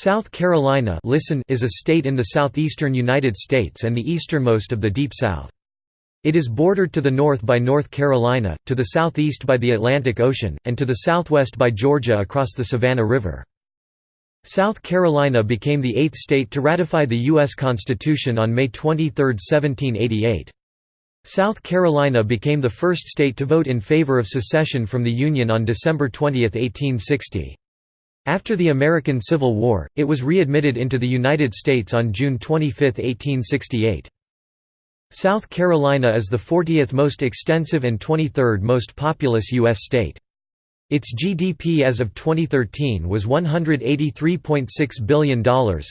South Carolina listen is a state in the southeastern United States and the easternmost of the Deep South. It is bordered to the north by North Carolina, to the southeast by the Atlantic Ocean, and to the southwest by Georgia across the Savannah River. South Carolina became the eighth state to ratify the U.S. Constitution on May 23, 1788. South Carolina became the first state to vote in favor of secession from the Union on December 20, 1860. After the American Civil War, it was readmitted into the United States on June 25, 1868. South Carolina is the 40th most extensive and 23rd most populous U.S. state. Its GDP as of 2013 was $183.6 billion,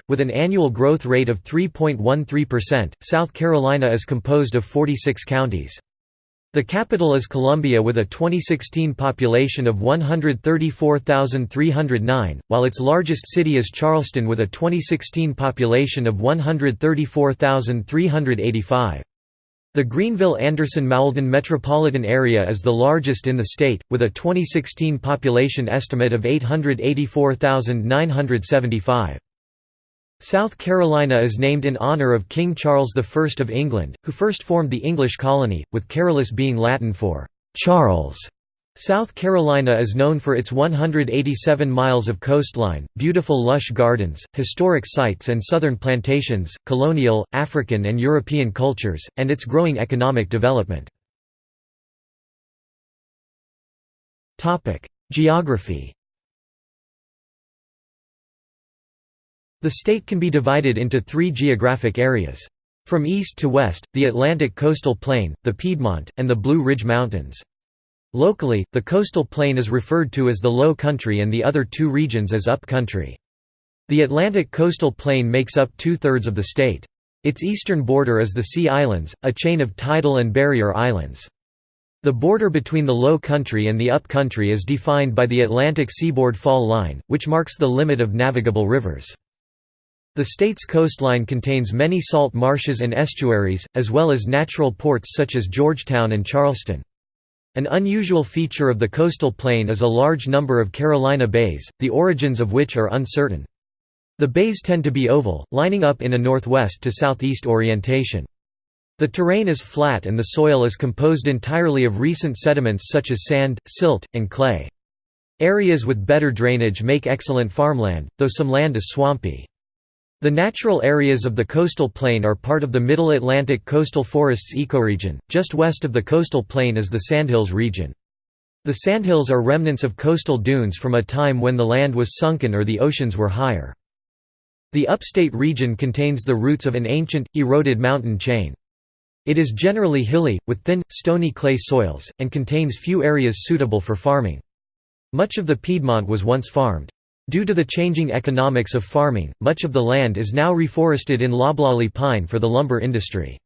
with an annual growth rate of 3.13%. South Carolina is composed of 46 counties. The capital is Columbia with a 2016 population of 134,309, while its largest city is Charleston with a 2016 population of 134,385. The Greenville-Anderson-Mauldin metropolitan area is the largest in the state, with a 2016 population estimate of 884,975. South Carolina is named in honor of King Charles I of England, who first formed the English colony, with Carolus being Latin for «Charles». South Carolina is known for its 187 miles of coastline, beautiful lush gardens, historic sites and southern plantations, colonial, African and European cultures, and its growing economic development. Geography The state can be divided into three geographic areas. From east to west, the Atlantic coastal plain, the Piedmont, and the Blue Ridge Mountains. Locally, the coastal plain is referred to as the Low Country and the other two regions as Up Country. The Atlantic coastal plain makes up two-thirds of the state. Its eastern border is the Sea Islands, a chain of tidal and barrier islands. The border between the Low Country and the Up Country is defined by the Atlantic Seaboard Fall Line, which marks the limit of navigable rivers. The state's coastline contains many salt marshes and estuaries, as well as natural ports such as Georgetown and Charleston. An unusual feature of the coastal plain is a large number of Carolina bays, the origins of which are uncertain. The bays tend to be oval, lining up in a northwest to southeast orientation. The terrain is flat and the soil is composed entirely of recent sediments such as sand, silt, and clay. Areas with better drainage make excellent farmland, though some land is swampy. The natural areas of the coastal plain are part of the Middle Atlantic coastal forests ecoregion. Just west of the coastal plain is the Sandhills region. The sandhills are remnants of coastal dunes from a time when the land was sunken or the oceans were higher. The upstate region contains the roots of an ancient, eroded mountain chain. It is generally hilly, with thin, stony clay soils, and contains few areas suitable for farming. Much of the Piedmont was once farmed. Due to the changing economics of farming, much of the land is now reforested in loblolly pine for the lumber industry.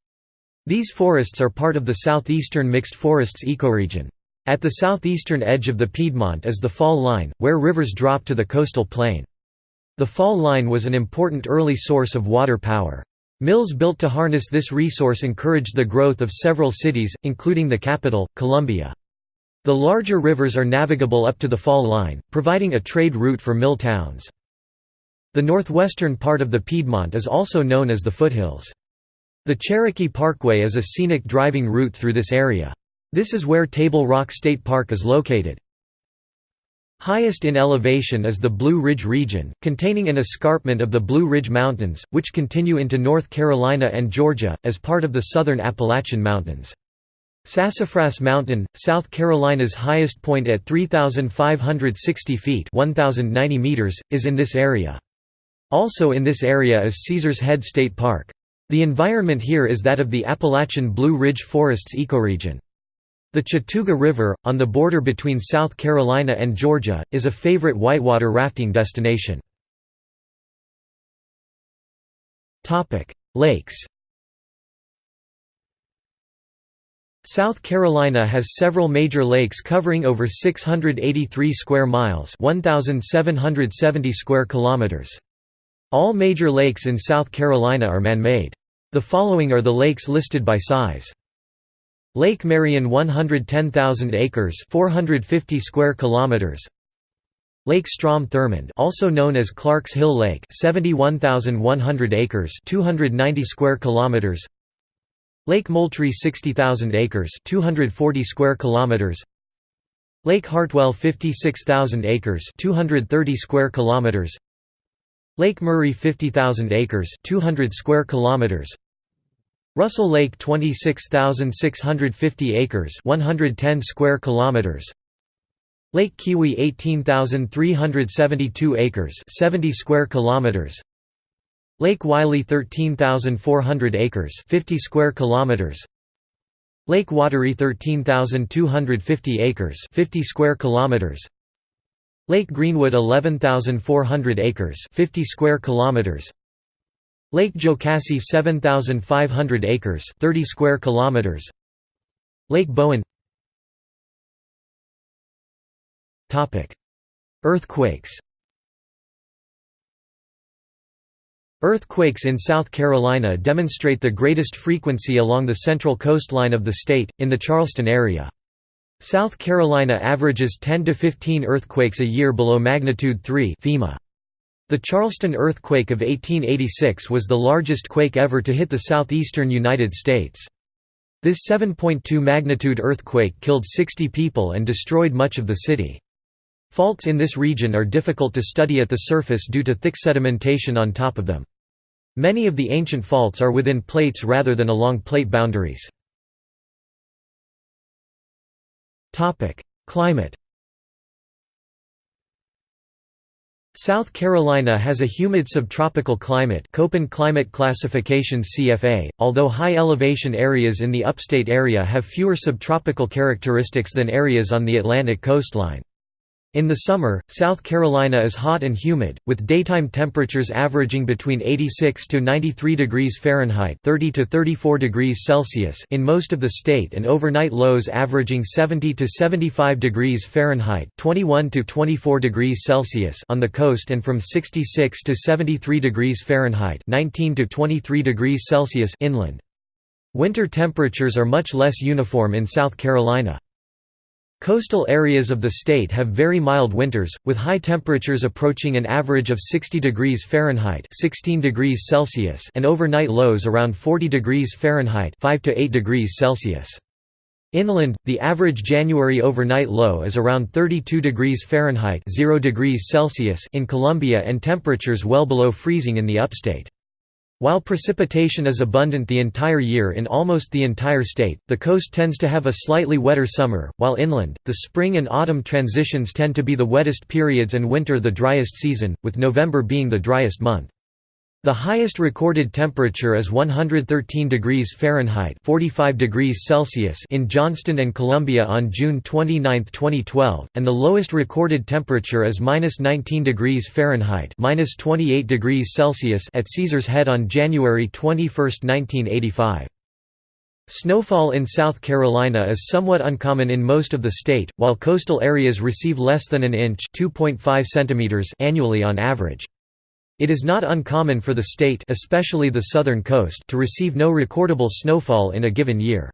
These forests are part of the southeastern mixed forests ecoregion. At the southeastern edge of the Piedmont is the fall line, where rivers drop to the coastal plain. The fall line was an important early source of water power. Mills built to harness this resource encouraged the growth of several cities, including the capital, Columbia. The larger rivers are navigable up to the fall line, providing a trade route for mill towns. The northwestern part of the Piedmont is also known as the foothills. The Cherokee Parkway is a scenic driving route through this area. This is where Table Rock State Park is located. Highest in elevation is the Blue Ridge region, containing an escarpment of the Blue Ridge Mountains, which continue into North Carolina and Georgia, as part of the southern Appalachian Mountains. Sassafras Mountain, South Carolina's highest point at 3,560 feet 1,090 meters, is in this area. Also in this area is Caesars Head State Park. The environment here is that of the Appalachian Blue Ridge Forests ecoregion. The Chattooga River, on the border between South Carolina and Georgia, is a favorite whitewater rafting destination. Lakes South Carolina has several major lakes covering over 683 square miles 1770 square kilometers. All major lakes in South Carolina are man-made. The following are the lakes listed by size. Lake Marion 110,000 acres 450 square kilometers Lake Strom Thurmond also known as Clarks Hill Lake 71,100 acres 290 square kilometers Lake Moultrie 60,000 acres 240 square kilometers. Lake Hartwell 56,000 acres 230 square kilometers. Lake Murray 50,000 acres 200 square kilometers. Russell Lake 26,650 acres 110 square kilometers. Lake Keowee 18,372 acres 70 square kilometers Lake Wylie 13,400 acres 50 square kilometers. Lake Wateree 13,250 acres 50 square kilometers. Lake Greenwood 11,400 acres 50 square kilometers. Lake Jocassee 7,500 acres 30 square kilometers. Lake Bowen. Topic Earthquakes Earthquakes in South Carolina demonstrate the greatest frequency along the central coastline of the state, in the Charleston area. South Carolina averages 10 to 15 earthquakes a year below magnitude 3 FEMA. The Charleston earthquake of 1886 was the largest quake ever to hit the southeastern United States. This 7.2 magnitude earthquake killed 60 people and destroyed much of the city. Faults in this region are difficult to study at the surface due to thick sedimentation on top of them. Many of the ancient faults are within plates rather than along plate boundaries. Climate South Carolina has a humid subtropical climate Köppen climate classification CFA, although high elevation areas in the upstate area have fewer subtropical characteristics than areas on the Atlantic coastline. In the summer, South Carolina is hot and humid, with daytime temperatures averaging between 86 to 93 degrees Fahrenheit (30 to 34 degrees Celsius) in most of the state and overnight lows averaging 70 to 75 degrees Fahrenheit (21 to 24 degrees Celsius) on the coast and from 66 to 73 degrees Fahrenheit (19 to 23 degrees Celsius) inland. Winter temperatures are much less uniform in South Carolina. Coastal areas of the state have very mild winters, with high temperatures approaching an average of 60 degrees Fahrenheit 16 degrees Celsius and overnight lows around 40 degrees Fahrenheit 5 to 8 degrees Celsius. Inland, the average January overnight low is around 32 degrees Fahrenheit 0 degrees Celsius in Columbia and temperatures well below freezing in the upstate. While precipitation is abundant the entire year in almost the entire state, the coast tends to have a slightly wetter summer, while inland, the spring and autumn transitions tend to be the wettest periods and winter the driest season, with November being the driest month. The highest recorded temperature is 113 degrees Fahrenheit 45 degrees Celsius in Johnston and Columbia on June 29, 2012, and the lowest recorded temperature is -19 degrees Fahrenheit -28 degrees Celsius at Caesars Head on January 21, 1985. Snowfall in South Carolina is somewhat uncommon in most of the state, while coastal areas receive less than an inch centimeters annually on average. It is not uncommon for the state especially the southern coast to receive no recordable snowfall in a given year.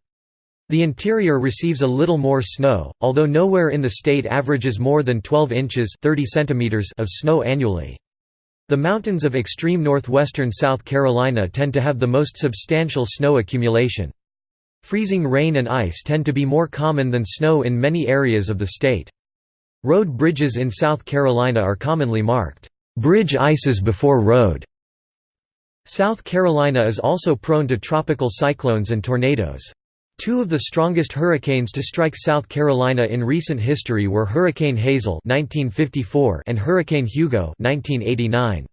The interior receives a little more snow, although nowhere in the state averages more than 12 inches 30 centimeters of snow annually. The mountains of extreme northwestern South Carolina tend to have the most substantial snow accumulation. Freezing rain and ice tend to be more common than snow in many areas of the state. Road bridges in South Carolina are commonly marked Bridge ices before road. South Carolina is also prone to tropical cyclones and tornadoes. Two of the strongest hurricanes to strike South Carolina in recent history were Hurricane Hazel (1954) and Hurricane Hugo (1989).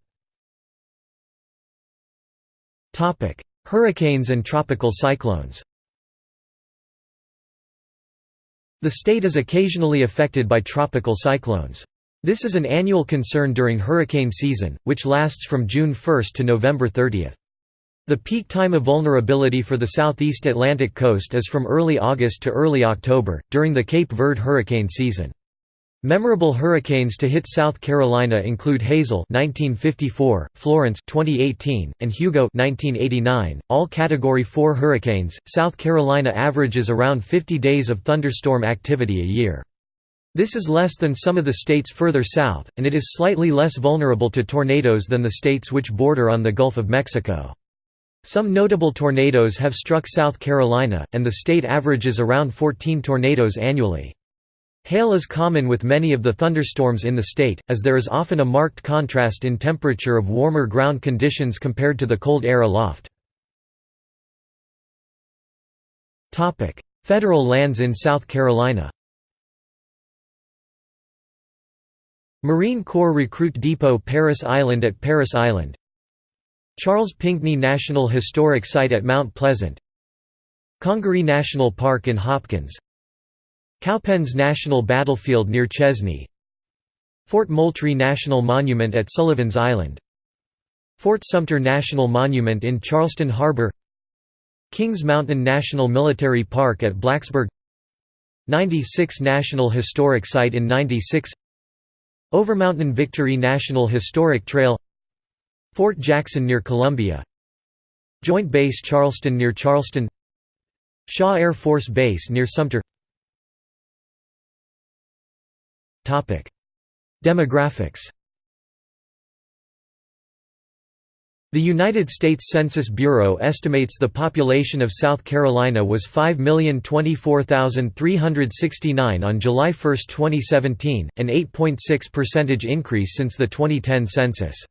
Topic: Hurricanes and tropical cyclones. The state is occasionally affected by tropical cyclones. This is an annual concern during hurricane season, which lasts from June 1 to November 30. The peak time of vulnerability for the southeast Atlantic coast is from early August to early October, during the Cape Verde hurricane season. Memorable hurricanes to hit South Carolina include Hazel 1954, Florence 2018, and Hugo 1989, all category 4 hurricanes. South Carolina averages around 50 days of thunderstorm activity a year. This is less than some of the states further south, and it is slightly less vulnerable to tornadoes than the states which border on the Gulf of Mexico. Some notable tornadoes have struck South Carolina, and the state averages around 14 tornadoes annually. Hail is common with many of the thunderstorms in the state, as there is often a marked contrast in temperature of warmer ground conditions compared to the cold air aloft. Federal lands in South Carolina Marine Corps Recruit Depot Parris Island at Parris Island. Charles Pinckney National Historic Site at Mount Pleasant. Congaree National Park in Hopkins. Cowpens National Battlefield near Chesnee. Fort Moultrie National Monument at Sullivan's Island. Fort Sumter National Monument in Charleston Harbor. Kings Mountain National Military Park at Blacksburg. 96 National Historic Site in 96 Overmountain Victory National Historic Trail Fort Jackson near Columbia Joint Base Charleston near Charleston Shaw Air Force Base near Sumter. Demographics The United States Census Bureau estimates the population of South Carolina was 5,024,369 on July 1, 2017, an 8.6 percentage increase since the 2010 census.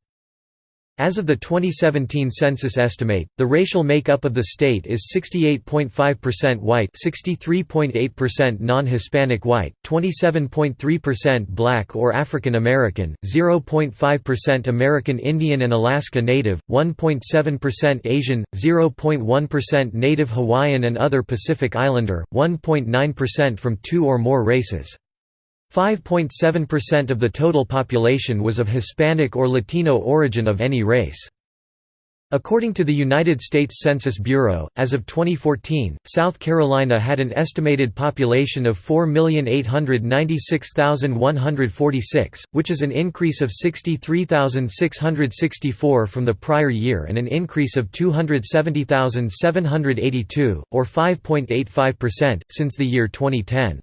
As of the 2017 census estimate, the racial makeup of the state is 68.5% white 63.8% non-Hispanic white, 27.3% black or African American, 0.5% American Indian and Alaska Native, 1.7% Asian, 0.1% Native Hawaiian and other Pacific Islander, 1.9% from two or more races. 5.7% of the total population was of Hispanic or Latino origin of any race. According to the United States Census Bureau, as of 2014, South Carolina had an estimated population of 4,896,146, which is an increase of 63,664 from the prior year and an increase of 270,782, or 5.85%, since the year 2010.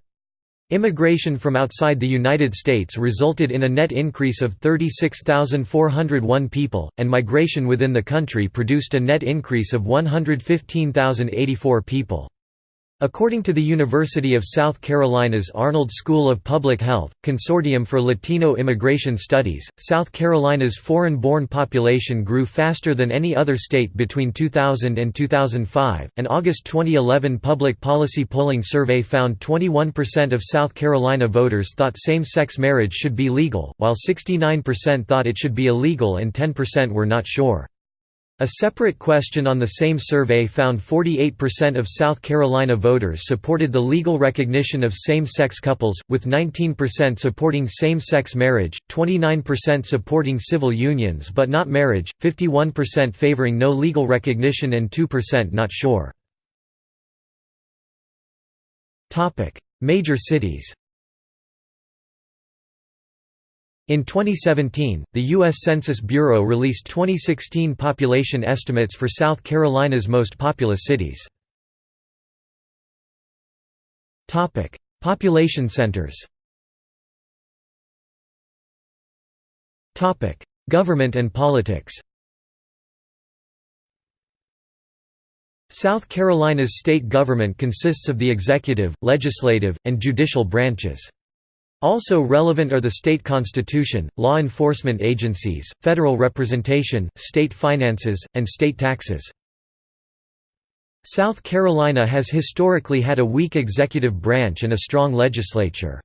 Immigration from outside the United States resulted in a net increase of 36,401 people, and migration within the country produced a net increase of 115,084 people. According to the University of South Carolina's Arnold School of Public Health, Consortium for Latino Immigration Studies, South Carolina's foreign-born population grew faster than any other state between 2000 and 2005. An August 2011 public policy polling survey found 21% of South Carolina voters thought same-sex marriage should be legal, while 69% thought it should be illegal and 10% were not sure. A separate question on the same survey found 48% of South Carolina voters supported the legal recognition of same-sex couples, with 19% supporting same-sex marriage, 29% supporting civil unions but not marriage, 51% favoring no legal recognition and 2% not sure. Major cities In 2017, the U.S. Census Bureau released 2016 population estimates for South Carolina's most populous cities. Population centers Government and politics South Carolina's state government consists of the executive, legislative, and judicial branches. Also relevant are the state constitution, law enforcement agencies, federal representation, state finances, and state taxes. South Carolina has historically had a weak executive branch and a strong legislature.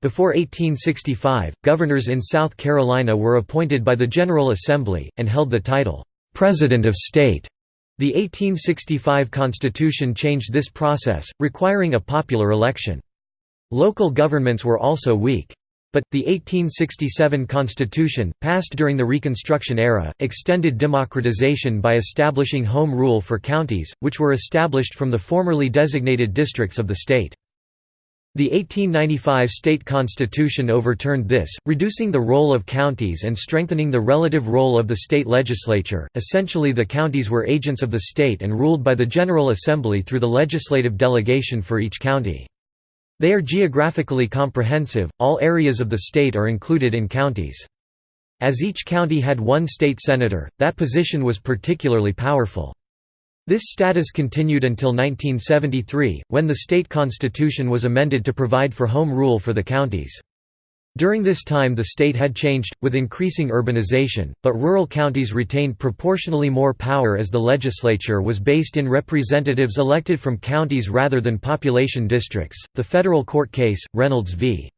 Before 1865, governors in South Carolina were appointed by the General Assembly, and held the title, "'President of State'". The 1865 Constitution changed this process, requiring a popular election. Local governments were also weak. But, the 1867 Constitution, passed during the Reconstruction era, extended democratization by establishing home rule for counties, which were established from the formerly designated districts of the state. The 1895 state constitution overturned this, reducing the role of counties and strengthening the relative role of the state legislature. Essentially, the counties were agents of the state and ruled by the General Assembly through the legislative delegation for each county. They are geographically comprehensive, all areas of the state are included in counties. As each county had one state senator, that position was particularly powerful. This status continued until 1973, when the state constitution was amended to provide for home rule for the counties. During this time the state had changed, with increasing urbanization, but rural counties retained proportionally more power as the legislature was based in representatives elected from counties rather than population districts. The federal court case, Reynolds v.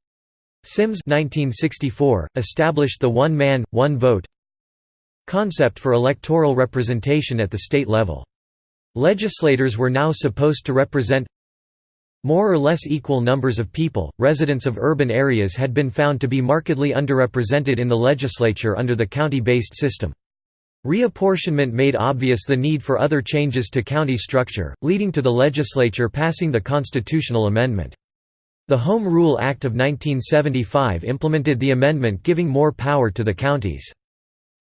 Sims 1964, established the one-man, one-vote concept for electoral representation at the state level. Legislators were now supposed to represent more or less equal numbers of people. Residents of urban areas had been found to be markedly underrepresented in the legislature under the county based system. Reapportionment made obvious the need for other changes to county structure, leading to the legislature passing the constitutional amendment. The Home Rule Act of 1975 implemented the amendment giving more power to the counties.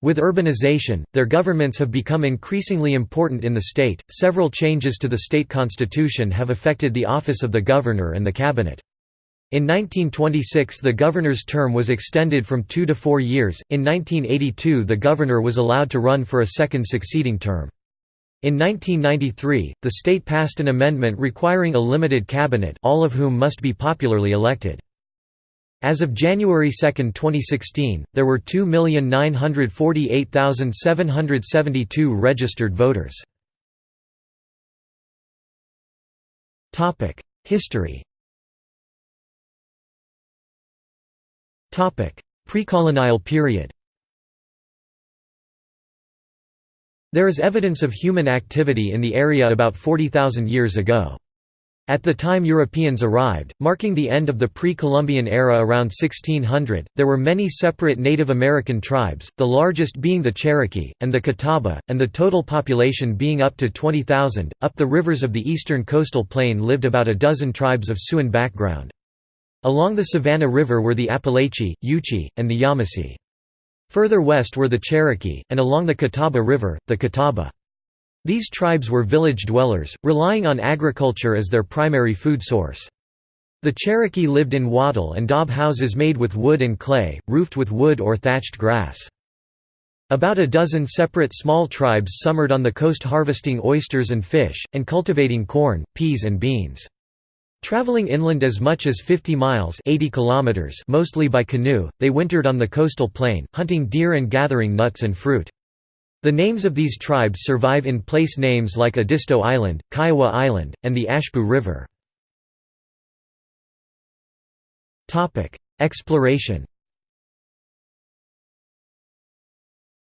With urbanization, their governments have become increasingly important in the state. Several changes to the state constitution have affected the office of the governor and the cabinet. In 1926 the governor's term was extended from two to four years, in 1982 the governor was allowed to run for a second succeeding term. In 1993, the state passed an amendment requiring a limited cabinet all of whom must be popularly elected. As of January 2, 2016, there were 2,948,772 registered voters. History Precolonial period There is evidence of human activity in the area about 40,000 years ago. At the time Europeans arrived, marking the end of the pre-Columbian era around 1600, there were many separate Native American tribes, the largest being the Cherokee, and the Catawba, and the total population being up to 20,000. Up the rivers of the eastern coastal plain lived about a dozen tribes of Siouan background. Along the Savannah River were the Apalachee, Yuchi, and the Yamasee. Further west were the Cherokee, and along the Catawba River, the Catawba. These tribes were village dwellers, relying on agriculture as their primary food source. The Cherokee lived in wattle and daub houses made with wood and clay, roofed with wood or thatched grass. About a dozen separate small tribes summered on the coast harvesting oysters and fish, and cultivating corn, peas and beans. Traveling inland as much as 50 miles 80 kilometers mostly by canoe, they wintered on the coastal plain, hunting deer and gathering nuts and fruit. The names of these tribes survive in place names like Edisto Island, Kiawah Island, and the Ashepoo River. Exploration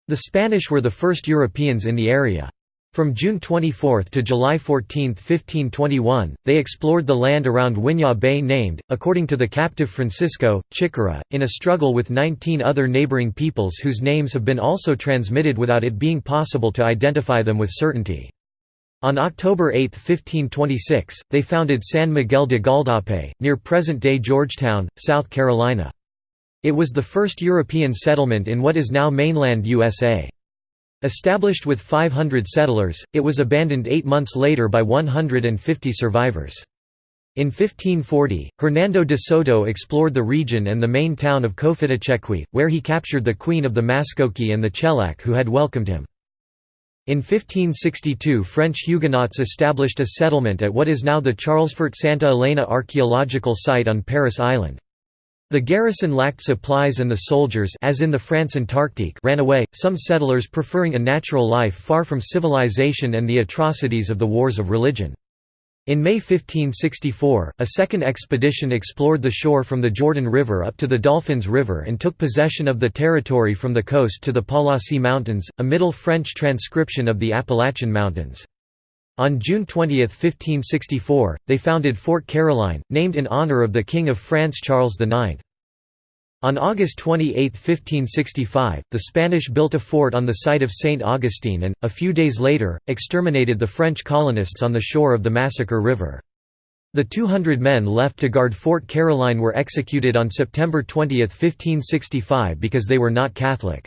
The Spanish were the first Europeans in the area. From June 24 to July 14, 1521, they explored the land around Winyah Bay named, according to the captive Francisco, Chicora, in a struggle with 19 other neighboring peoples whose names have been also transmitted without it being possible to identify them with certainty. On October 8, 1526, they founded San Miguel de Gualdape, near present-day Georgetown, South Carolina. It was the first European settlement in what is now mainland USA. Established with 500 settlers, it was abandoned eight months later by 150 survivors. In 1540, Hernando de Soto explored the region and the main town of Cofitachequi, where he captured the queen of the Maskoki and the Chelak who had welcomed him. In 1562 French Huguenots established a settlement at what is now the Charlesfort Santa Elena archaeological site on Parris Island. The garrison lacked supplies and the soldiers as in the France Antarctique ran away, some settlers preferring a natural life far from civilization and the atrocities of the wars of religion. In May 1564, a second expedition explored the shore from the Jordan River up to the Dolphins River and took possession of the territory from the coast to the Palasi Mountains, a Middle French transcription of the Appalachian Mountains. On June 20, 1564, they founded Fort Caroline, named in honor of the King of France Charles IX. On August 28, 1565, the Spanish built a fort on the site of St. Augustine and, a few days later, exterminated the French colonists on the shore of the Massacre River. The 200 men left to guard Fort Caroline were executed on September 20, 1565 because they were not Catholic.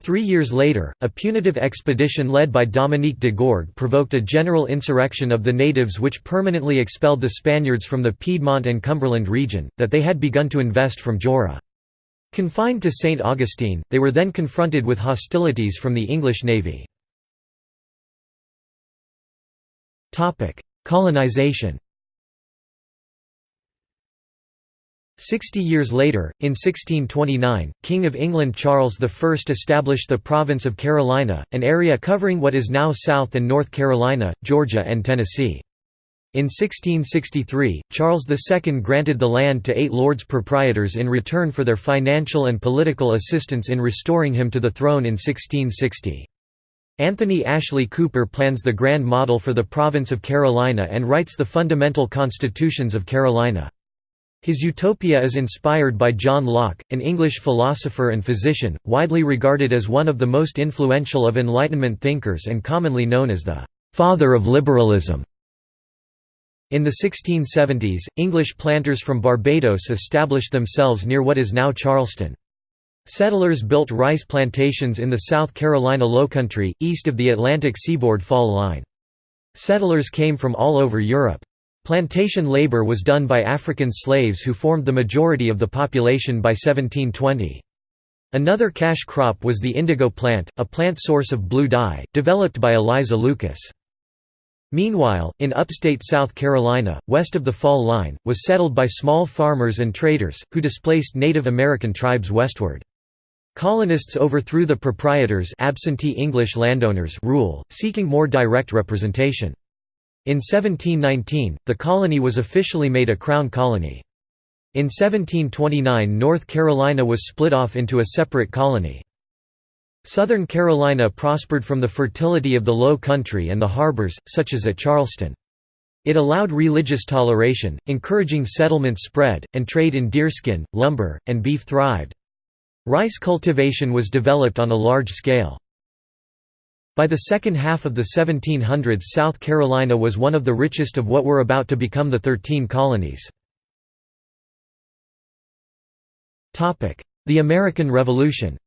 Three years later, a punitive expedition led by Dominique de Gourgues provoked a general insurrection of the natives which permanently expelled the Spaniards from the Piedmont and Cumberland region, that they had begun to invest from Joara. Confined to St. Augustine, they were then confronted with hostilities from the English navy. Colonization Sixty years later, in 1629, King of England Charles I established the province of Carolina, an area covering what is now South and North Carolina, Georgia and Tennessee. In 1663, Charles II granted the land to eight lords proprietors in return for their financial and political assistance in restoring him to the throne in 1660. Anthony Ashley Cooper plans the Grand Model for the province of Carolina and writes the fundamental constitutions of Carolina. His utopia is inspired by John Locke, an English philosopher and physician, widely regarded as one of the most influential of Enlightenment thinkers and commonly known as the «father of liberalism». In the 1670s, English planters from Barbados established themselves near what is now Charleston. Settlers built rice plantations in the South Carolina Lowcountry, east of the Atlantic seaboard fall line. Settlers came from all over Europe. Plantation labor was done by African slaves who formed the majority of the population by 1720. Another cash crop was the indigo plant, a plant source of blue dye, developed by Eliza Lucas. Meanwhile, in upstate South Carolina, west of the Fall Line, was settled by small farmers and traders, who displaced Native American tribes westward. Colonists overthrew the proprietors absentee English landowners rule, seeking more direct representation. In 1719, the colony was officially made a crown colony. In 1729 North Carolina was split off into a separate colony. Southern Carolina prospered from the fertility of the Low Country and the harbors, such as at Charleston. It allowed religious toleration, encouraging settlement spread, and trade in deerskin, lumber, and beef thrived. Rice cultivation was developed on a large scale. By the second half of the 1700s South Carolina was one of the richest of what were about to become the Thirteen Colonies. The American Revolution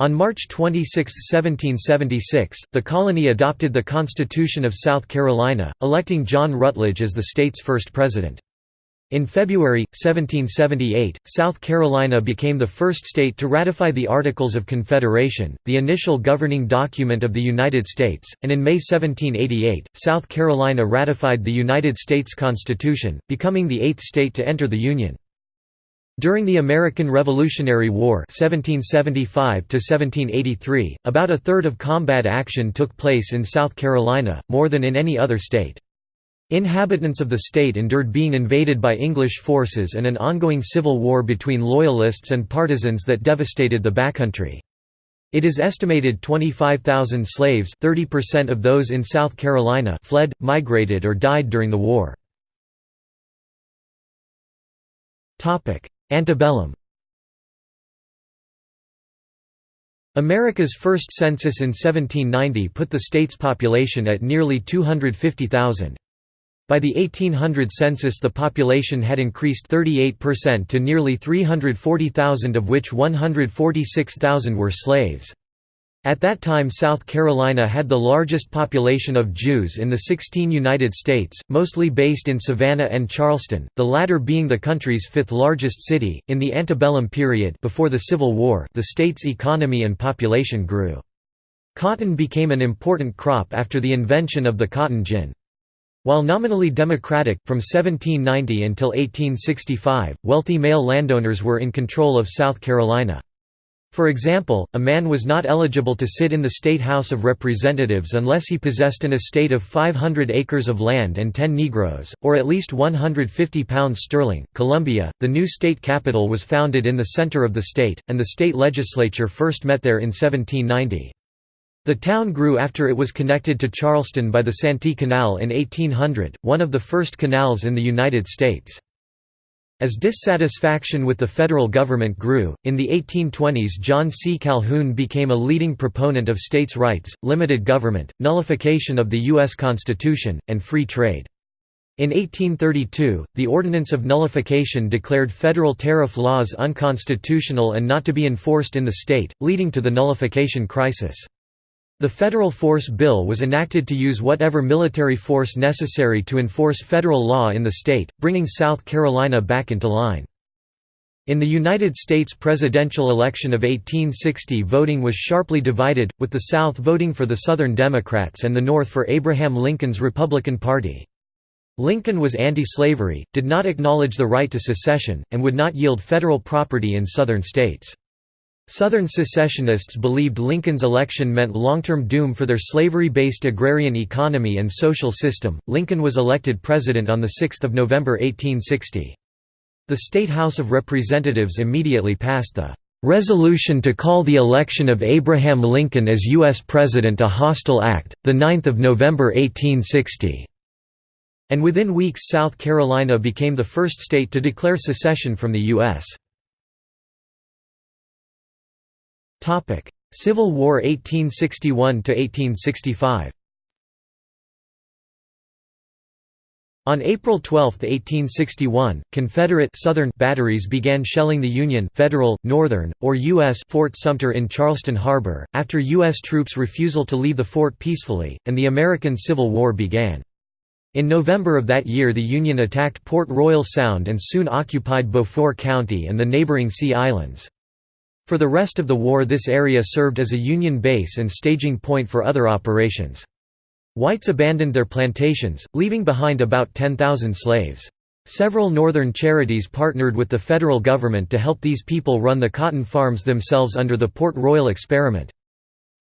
On March 26, 1776, the colony adopted the Constitution of South Carolina, electing John Rutledge as the state's first president. In February, 1778, South Carolina became the first state to ratify the Articles of Confederation, the initial governing document of the United States, and in May 1788, South Carolina ratified the United States Constitution, becoming the eighth state to enter the Union. During the American Revolutionary War 1775 about a third of combat action took place in South Carolina, more than in any other state. Inhabitants of the state endured being invaded by English forces and an ongoing civil war between Loyalists and partisans that devastated the backcountry. It is estimated 25,000 slaves 30% of those in South Carolina fled, migrated or died during the war. Antebellum America's first census in 1790 put the state's population at nearly 250,000. By the 1800 census the population had increased 38% to nearly 340,000 of which 146,000 were slaves. At that time South Carolina had the largest population of Jews in the 16 United States, mostly based in Savannah and Charleston, the latter being the country's fifth largest city. In the antebellum period before the Civil War, the state's economy and population grew. Cotton became an important crop after the invention of the cotton gin. While nominally democratic, from 1790 until 1865, wealthy male landowners were in control of South Carolina. For example, a man was not eligible to sit in the State House of Representatives unless he possessed an estate of 500 acres of land and 10 Negroes, or at least 150 pounds sterling. Columbia, the new state capital was founded in the center of the state, and the state legislature first met there in 1790. The town grew after it was connected to Charleston by the Santee Canal in 1800, one of the first canals in the United States. As dissatisfaction with the federal government grew, in the 1820s John C. Calhoun became a leading proponent of states' rights, limited government, nullification of the U.S. Constitution, and free trade. In 1832, the Ordinance of Nullification declared federal tariff laws unconstitutional and not to be enforced in the state, leading to the nullification crisis. The Federal Force Bill was enacted to use whatever military force necessary to enforce federal law in the state, bringing South Carolina back into line. In the United States presidential election of 1860 voting was sharply divided, with the South voting for the Southern Democrats and the North for Abraham Lincoln's Republican Party. Lincoln was anti-slavery, did not acknowledge the right to secession, and would not yield federal property in Southern states. Southern secessionists believed Lincoln's election meant long-term doom for their slavery-based agrarian economy and social system. Lincoln was elected president on the 6th of November 1860. The State House of Representatives immediately passed the resolution to call the election of Abraham Lincoln as U.S. President a hostile act, 9 November 1860. And within weeks South Carolina became the first state to declare secession from the U.S. Civil War 1861 to 1865. On April 12, 1861, Confederate Southern batteries began shelling the Union Federal, Northern, or U.S. Fort Sumter in Charleston Harbor, after U.S. troops' refusal to leave the fort peacefully, and the American Civil War began. In November of that year the Union attacked Port Royal Sound and soon occupied Beaufort County and the neighboring Sea Islands. For the rest of the war this area served as a Union base and staging point for other operations. Whites abandoned their plantations, leaving behind about 10,000 slaves. Several northern charities partnered with the federal government to help these people run the cotton farms themselves under the Port Royal experiment.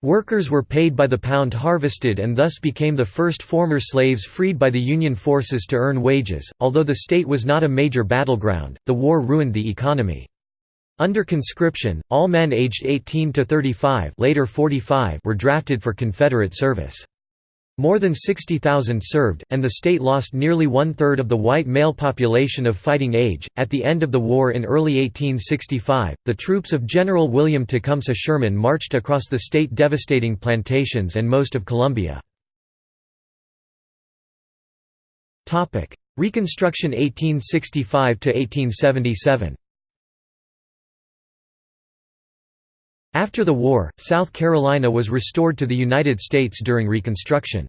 Workers were paid by the pound harvested and thus became the first former slaves freed by the Union forces to earn wages. Although the state was not a major battleground, the war ruined the economy. Under conscription, all men aged 18 to 35, later 45 were drafted for Confederate service. More than 60,000 served, and the state lost nearly one-third of the white male population of fighting age. At the end of the war in early 1865, the troops of General William Tecumseh Sherman marched across the state devastating plantations and most of Columbia. Reconstruction 1865–1877 After the war, South Carolina was restored to the United States during Reconstruction.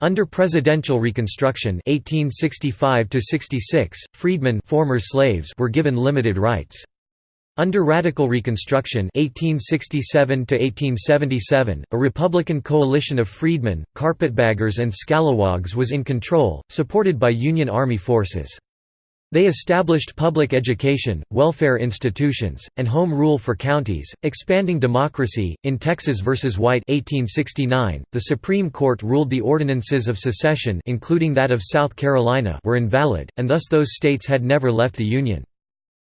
Under presidential Reconstruction 1865 freedmen former slaves were given limited rights. Under Radical Reconstruction 1867 a Republican coalition of freedmen, carpetbaggers and scalawags was in control, supported by Union Army forces. They established public education, welfare institutions, and home rule for counties, expanding democracy. In Texas v. White 1869, the Supreme Court ruled the ordinances of secession including that of South Carolina were invalid, and thus those states had never left the Union.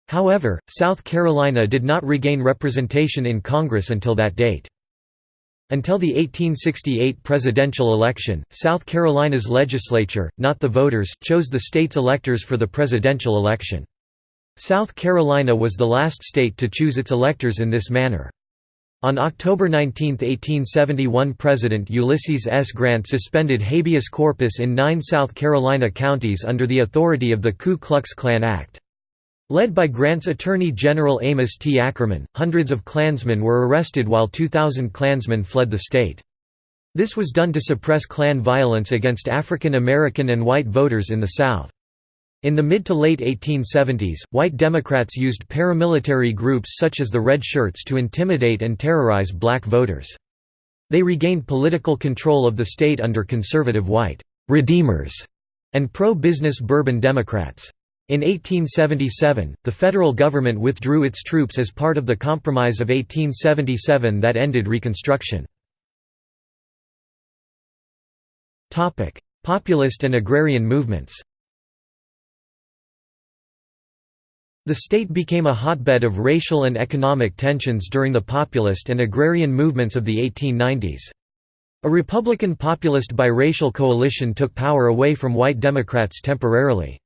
However, South Carolina did not regain representation in Congress until that date. Until the 1868 presidential election, South Carolina's legislature, not the voters, chose the state's electors for the presidential election. South Carolina was the last state to choose its electors in this manner. On October 19, 1871 President Ulysses S. Grant suspended habeas corpus in nine South Carolina counties under the authority of the Ku Klux Klan Act. Led by Grant's Attorney General Amos T. Akerman, hundreds of Klansmen were arrested while 2,000 Klansmen fled the state. This was done to suppress Klan violence against African American and white voters in the South. In the mid to late 1870s, white Democrats used paramilitary groups such as the Red Shirts to intimidate and terrorize black voters. They regained political control of the state under conservative white «redeemers» and pro-business Bourbon Democrats. In 1877, the federal government withdrew its troops as part of the Compromise of 1877 that ended Reconstruction. Populist and agrarian movements The state became a hotbed of racial and economic tensions during the populist and agrarian movements of the 1890s. A Republican populist biracial coalition took power away from white Democrats temporarily.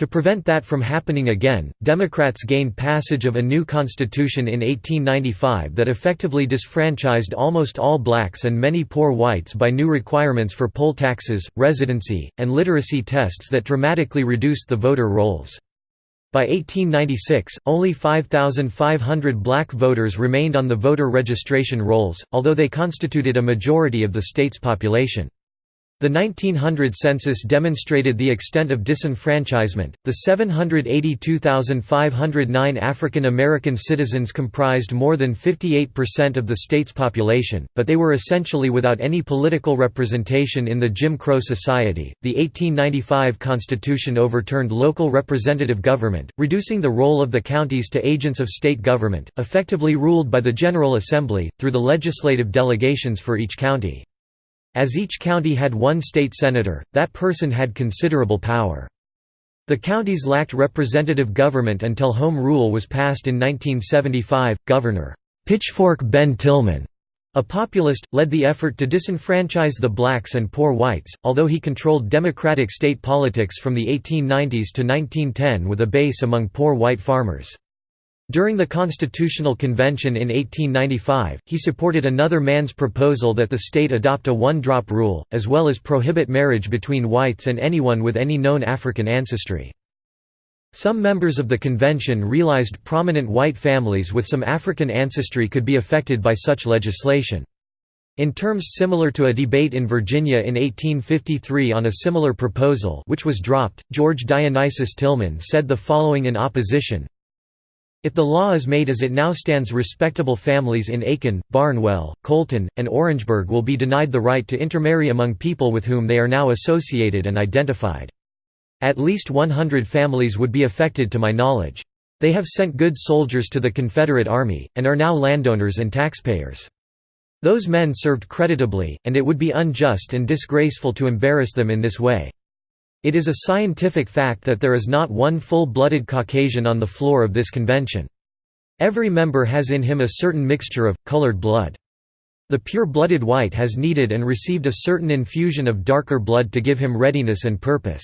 To prevent that from happening again, Democrats gained passage of a new constitution in 1895 that effectively disfranchised almost all blacks and many poor whites by new requirements for poll taxes, residency, and literacy tests that dramatically reduced the voter rolls. By 1896, only 5,500 black voters remained on the voter registration rolls, although they constituted a majority of the state's population. The 1900 census demonstrated the extent of disenfranchisement. The 782,509 African American citizens comprised more than 58% of the state's population, but they were essentially without any political representation in the Jim Crow Society. The 1895 Constitution overturned local representative government, reducing the role of the counties to agents of state government, effectively ruled by the General Assembly, through the legislative delegations for each county. As each county had one state senator, that person had considerable power. The counties lacked representative government until Home Rule was passed in 1975. Governor Pitchfork Ben Tillman, a populist, led the effort to disenfranchise the blacks and poor whites, although he controlled Democratic state politics from the 1890s to 1910 with a base among poor white farmers. During the Constitutional Convention in 1895, he supported another man's proposal that the state adopt a one-drop rule, as well as prohibit marriage between whites and anyone with any known African ancestry. Some members of the convention realized prominent white families with some African ancestry could be affected by such legislation. In terms similar to a debate in Virginia in 1853 on a similar proposal which was dropped, George Dionysius Tillman said the following in opposition, if the law is made as it now stands respectable families in Aiken, Barnwell, Colleton, and Orangeburg will be denied the right to intermarry among people with whom they are now associated and identified. At least 100 families would be affected to my knowledge. They have sent good soldiers to the Confederate Army, and are now landowners and taxpayers. Those men served creditably, and it would be unjust and disgraceful to embarrass them in this way. It is a scientific fact that there is not one full-blooded Caucasian on the floor of this convention. Every member has in him a certain mixture of, colored blood. The pure-blooded white has needed and received a certain infusion of darker blood to give him readiness and purpose.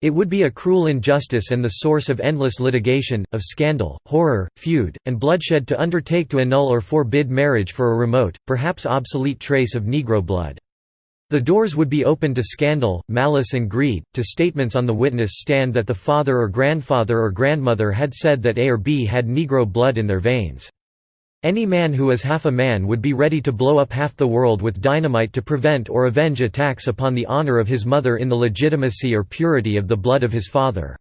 It would be a cruel injustice and the source of endless litigation, of scandal, horror, feud, and bloodshed to undertake to annul or forbid marriage for a remote, perhaps obsolete trace of Negro blood. The doors would be open to scandal, malice and greed, to statements on the witness stand that the father or grandfather or grandmother had said that A or B had Negro blood in their veins. Any man who is half a man would be ready to blow up half the world with dynamite to prevent or avenge attacks upon the honor of his mother in the legitimacy or purity of the blood of his father.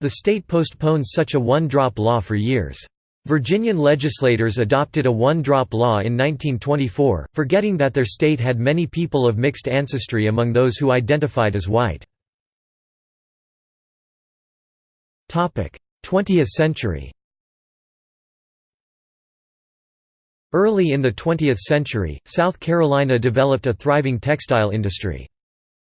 The state postponed such a one-drop law for years. Virginian legislators adopted a one-drop law in 1924, forgetting that their state had many people of mixed ancestry among those who identified as white. 20th century Early in the 20th century, South Carolina developed a thriving textile industry.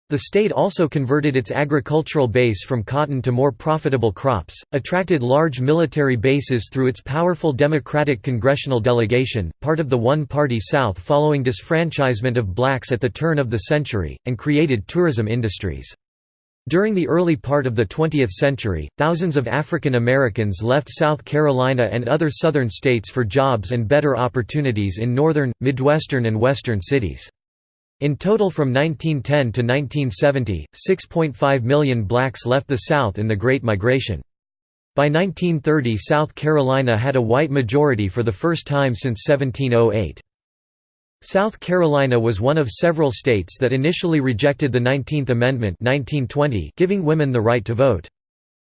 The state also converted its agricultural base from cotton to more profitable crops, attracted large military bases through its powerful Democratic congressional delegation, part of the one-party South following disfranchisement of blacks at the turn of the century, and created tourism industries. During the early part of the 20th century, thousands of African Americans left South Carolina and other southern states for jobs and better opportunities in northern, midwestern and western cities. In total from 1910 to 1970, 6.5 million blacks left the South in the Great Migration. By 1930 South Carolina had a white majority for the first time since 1708. South Carolina was one of several states that initially rejected the 19th Amendment 1920 giving women the right to vote.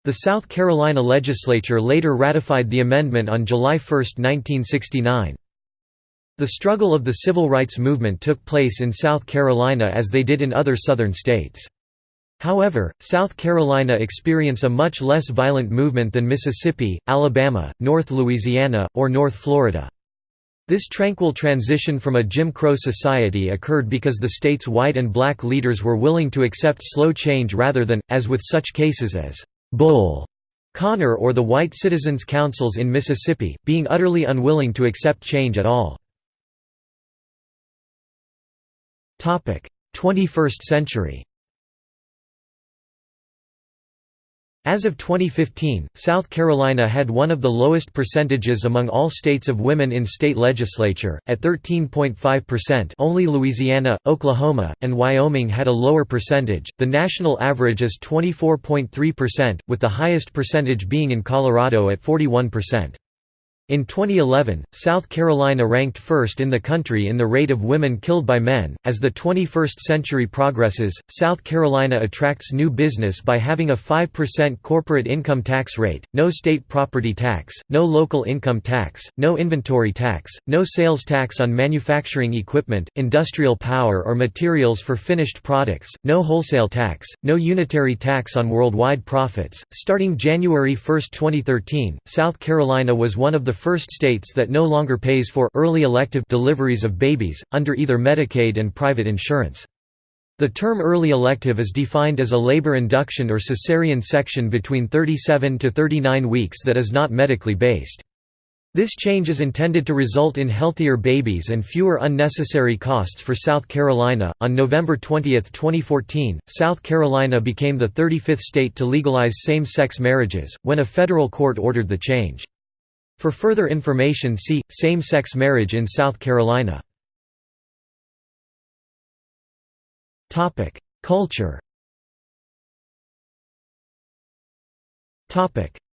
The South Carolina legislature later ratified the amendment on July 1, 1969. The struggle of the civil rights movement took place in South Carolina as they did in other southern states. However, South Carolina experienced a much less violent movement than Mississippi, Alabama, North Louisiana, or North Florida. This tranquil transition from a Jim Crow society occurred because the state's white and black leaders were willing to accept slow change rather than, as with such cases as Bull Connor or the white citizens' councils in Mississippi, being utterly unwilling to accept change at all. 21st century As of 2015, South Carolina had one of the lowest percentages among all states of women in state legislature, at 13.5%. Only Louisiana, Oklahoma, and Wyoming had a lower percentage. The national average is 24.3%, with the highest percentage being in Colorado at 41%. In 2011, South Carolina ranked first in the country in the rate of women killed by men. As the 21st century progresses, South Carolina attracts new business by having a 5% corporate income tax rate, no state property tax, no local income tax, no inventory tax, no sales tax on manufacturing equipment, industrial power or materials for finished products, no wholesale tax, no unitary tax on worldwide profits. Starting January 1, 2013, South Carolina was one of the first states that no longer pays for early elective deliveries of babies, under either Medicaid and private insurance. The term early elective is defined as a labor induction or cesarean section between 37 to 39 weeks that is not medically based. This change is intended to result in healthier babies and fewer unnecessary costs for South Carolina. On November 20, 2014, South Carolina became the 35th state to legalize same sex marriages, when a federal court ordered the change. For further information see, same-sex marriage in South Carolina. Culture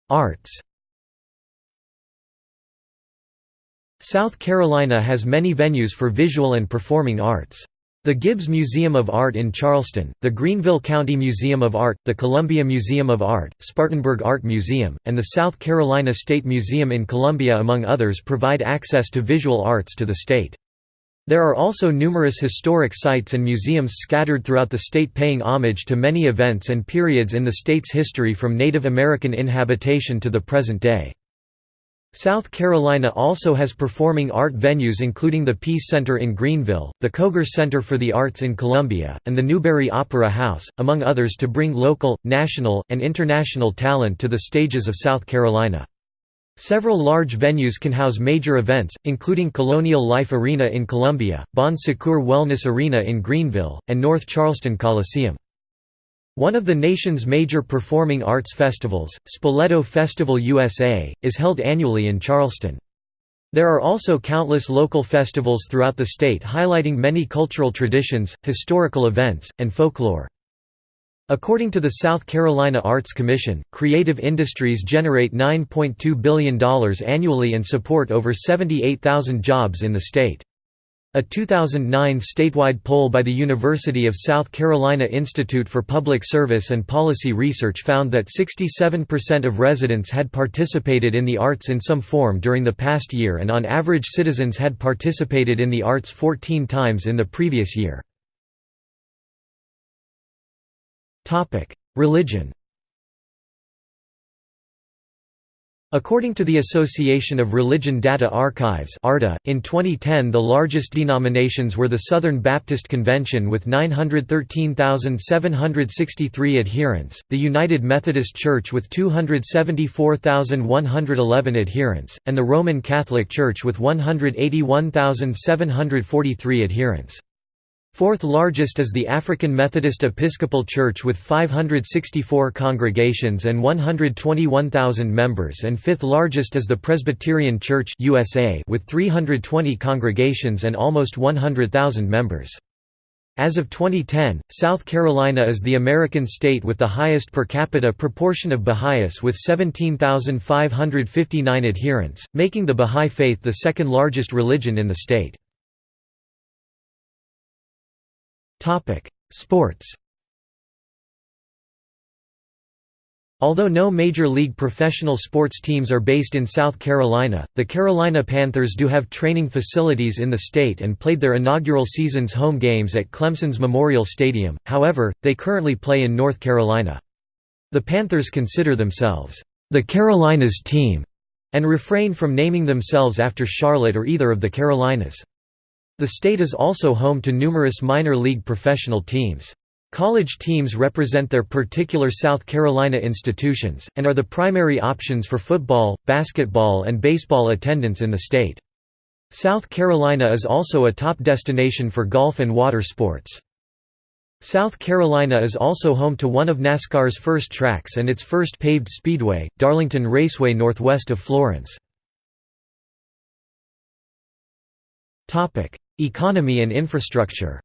Arts South Carolina has many venues for visual and performing arts. The Gibbs Museum of Art in Charleston, the Greenville County Museum of Art, the Columbia Museum of Art, Spartanburg Art Museum, and the South Carolina State Museum in Columbia among others provide access to visual arts to the state. There are also numerous historic sites and museums scattered throughout the state paying homage to many events and periods in the state's history from Native American inhabitation to the present day. South Carolina also has performing art venues including the Peace Center in Greenville, the Koger Center for the Arts in Columbia, and the Newberry Opera House, among others to bring local, national, and international talent to the stages of South Carolina. Several large venues can house major events, including Colonial Life Arena in Columbia, Bon Secours Wellness Arena in Greenville, and North Charleston Coliseum. One of the nation's major performing arts festivals, Spoleto Festival USA, is held annually in Charleston. There are also countless local festivals throughout the state highlighting many cultural traditions, historical events, and folklore. According to the South Carolina Arts Commission, creative industries generate $9.2 billion annually and support over 78,000 jobs in the state. A 2009 statewide poll by the University of South Carolina Institute for Public Service and Policy Research found that 67% of residents had participated in the arts in some form during the past year and on average citizens had participated in the arts 14 times in the previous year. Religion According to the Association of Religion Data Archives in 2010 the largest denominations were the Southern Baptist Convention with 913,763 adherents, the United Methodist Church with 274,111 adherents, and the Roman Catholic Church with 181,743 adherents. Fourth largest is the African Methodist Episcopal Church with 564 congregations and 121,000 members and fifth largest is the Presbyterian Church USA with 320 congregations and almost 100,000 members. As of 2010, South Carolina is the American state with the highest per capita proportion of Baha'is with 17,559 adherents, making the Baha'i faith the second largest religion in the state. Topic: Sports. Although no Major League professional sports teams are based in South Carolina, the Carolina Panthers do have training facilities in the state and played their inaugural season's home games at Clemson's Memorial Stadium, however, they currently play in North Carolina. The Panthers consider themselves, "...the Carolinas team", and refrain from naming themselves after Charlotte or either of the Carolinas. The state is also home to numerous minor league professional teams. College teams represent their particular South Carolina institutions, and are the primary options for football, basketball and baseball attendance in the state. South Carolina is also a top destination for golf and water sports. South Carolina is also home to one of NASCAR's first tracks and its first paved speedway, Darlington Raceway northwest of Florence. Economy and infrastructure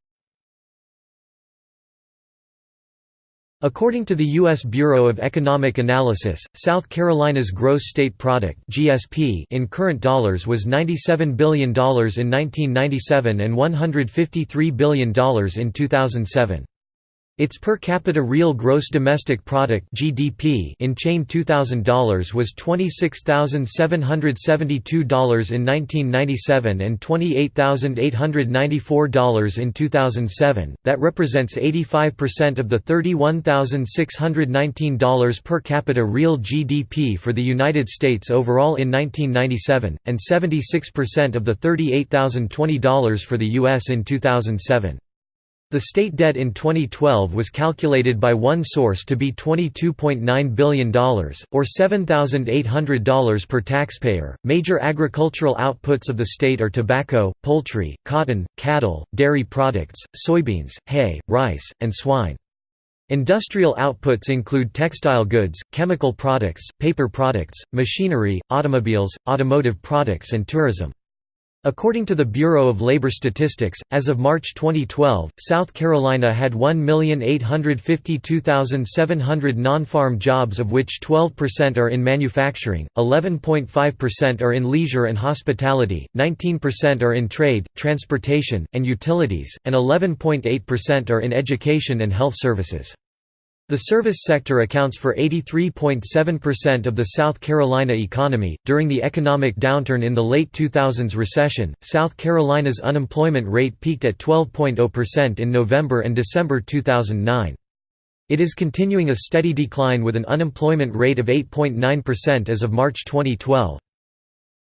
According to the U.S. Bureau of Economic Analysis, South Carolina's gross state product (GSP) in current dollars was $97 billion in 1997 and $153 billion in 2007. Its per capita real gross domestic product (GDP) in chain $2000 was $26,772 in 1997 and $28,894 in 2007. That represents 85% of the $31,619 per capita real GDP for the United States overall in 1997 and 76% of the $38,020 for the US in 2007. The state debt in 2012 was calculated by one source to be $22.9 billion, or $7,800 per taxpayer. Major agricultural outputs of the state are tobacco, poultry, cotton, cattle, dairy products, soybeans, hay, rice, and swine. Industrial outputs include textile goods, chemical products, paper products, machinery, automobiles, automotive products and tourism. According to the Bureau of Labor Statistics, as of March 2012, South Carolina had 1,852,700 non-farm jobs of which 12% are in manufacturing, 11.5% are in leisure and hospitality, 19% are in trade, transportation, and utilities, and 11.8% are in education and health services. The service sector accounts for 83.7% of the South Carolina economy. During the economic downturn in the late 2000s recession, South Carolina's unemployment rate peaked at 12.0% in November and December 2009. It is continuing a steady decline with an unemployment rate of 8.9% as of March 2012.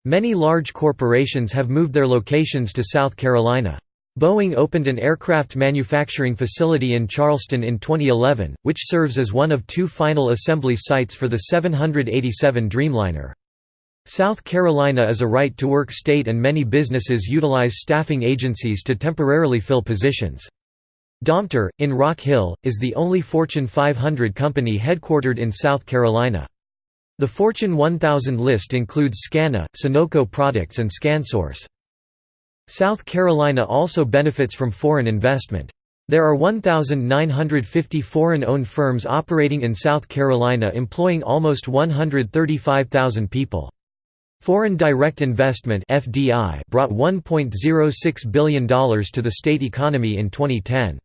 Many large corporations have moved their locations to South Carolina. Boeing opened an aircraft manufacturing facility in Charleston in 2011, which serves as one of two final assembly sites for the 787 Dreamliner. South Carolina is a right-to-work state and many businesses utilize staffing agencies to temporarily fill positions. Domtar, in Rock Hill, is the only Fortune 500 company headquartered in South Carolina. The Fortune 1000 list includes Scana, Sonoco Products and ScanSource. South Carolina also benefits from foreign investment. There are 1,950 foreign-owned firms operating in South Carolina employing almost 135,000 people. Foreign direct investment FDI brought $1.06 billion to the state economy in 2010.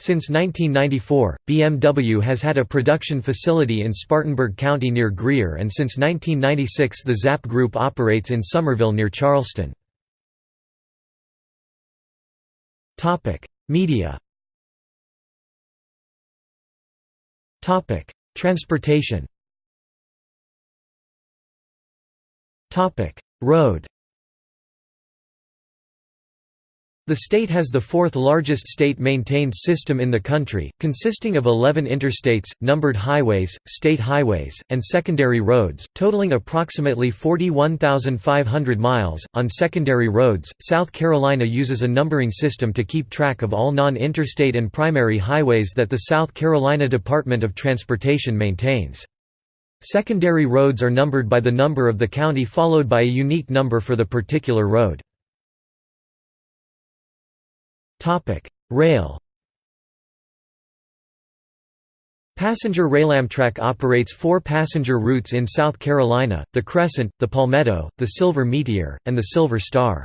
Since 1994, BMW has had a production facility in Spartanburg County near Greer and since 1996 the Zapp Group operates in Summerville near Charleston. Topic: Media. Topic: Transportation. Topic: Road. The state has the fourth largest state-maintained system in the country, consisting of 11 interstates, numbered highways, state highways, and secondary roads, totaling approximately 41,500 miles. On secondary roads, South Carolina uses a numbering system to keep track of all non-interstate and primary highways that the South Carolina Department of Transportation maintains. Secondary roads are numbered by the number of the county followed by a unique number for the particular road. Topic: Rail. Passenger Rail Amtrak operates four passenger routes in South Carolina, the Crescent, the Palmetto, the Silver Meteor, and the Silver Star.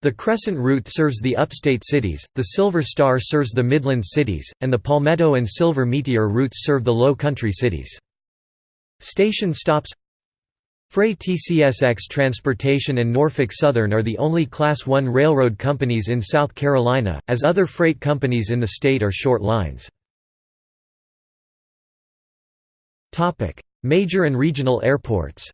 The Crescent route serves the upstate cities, the Silver Star serves the Midland cities, and the Palmetto and Silver Meteor routes serve the low country cities. Station stops Freight CSX Transportation and Norfolk Southern are the only Class I railroad companies in South Carolina, as other freight companies in the state are short lines. Major and regional airports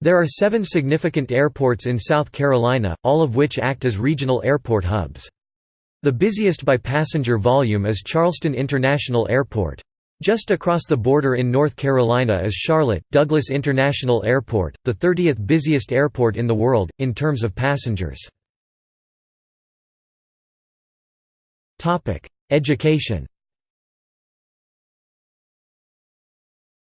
There are seven significant airports in South Carolina, all of which act as regional airport hubs. The busiest by passenger volume is Charleston International Airport. Just across the border in North Carolina is Charlotte, Douglas International Airport, the 30th busiest airport in the world, in terms of passengers. Education